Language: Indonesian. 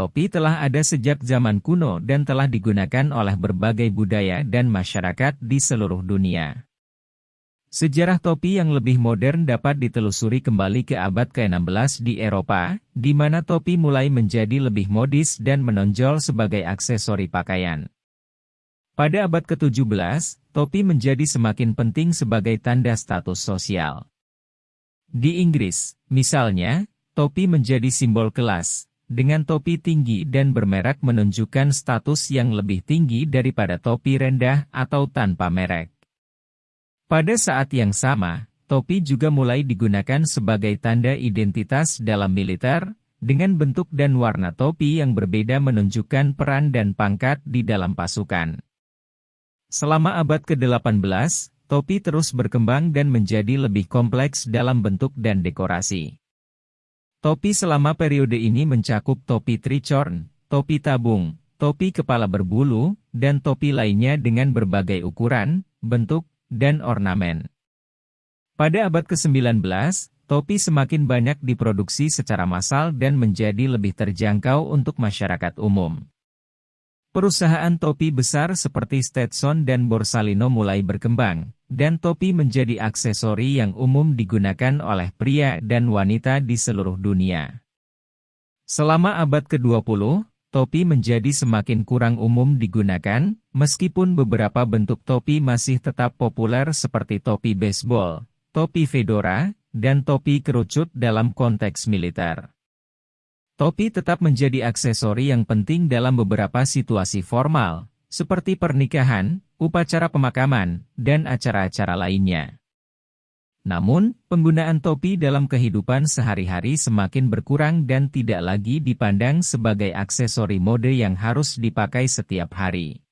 Topi telah ada sejak zaman kuno dan telah digunakan oleh berbagai budaya dan masyarakat di seluruh dunia. Sejarah topi yang lebih modern dapat ditelusuri kembali ke abad ke-16 di Eropa, di mana topi mulai menjadi lebih modis dan menonjol sebagai aksesori pakaian. Pada abad ke-17, topi menjadi semakin penting sebagai tanda status sosial. Di Inggris, misalnya, topi menjadi simbol kelas, dengan topi tinggi dan bermerek menunjukkan status yang lebih tinggi daripada topi rendah atau tanpa merek. Pada saat yang sama, topi juga mulai digunakan sebagai tanda identitas dalam militer, dengan bentuk dan warna topi yang berbeda menunjukkan peran dan pangkat di dalam pasukan. Selama abad ke-18, topi terus berkembang dan menjadi lebih kompleks dalam bentuk dan dekorasi. Topi selama periode ini mencakup topi tricorn, topi tabung, topi kepala berbulu, dan topi lainnya dengan berbagai ukuran, bentuk, dan ornamen. Pada abad ke-19, topi semakin banyak diproduksi secara massal dan menjadi lebih terjangkau untuk masyarakat umum. Perusahaan topi besar seperti Stetson dan Borsalino mulai berkembang, dan topi menjadi aksesori yang umum digunakan oleh pria dan wanita di seluruh dunia. Selama abad ke-20, topi menjadi semakin kurang umum digunakan, meskipun beberapa bentuk topi masih tetap populer seperti topi baseball, topi fedora, dan topi kerucut dalam konteks militer. Topi tetap menjadi aksesori yang penting dalam beberapa situasi formal, seperti pernikahan, upacara pemakaman, dan acara-acara lainnya. Namun, penggunaan topi dalam kehidupan sehari-hari semakin berkurang dan tidak lagi dipandang sebagai aksesori mode yang harus dipakai setiap hari.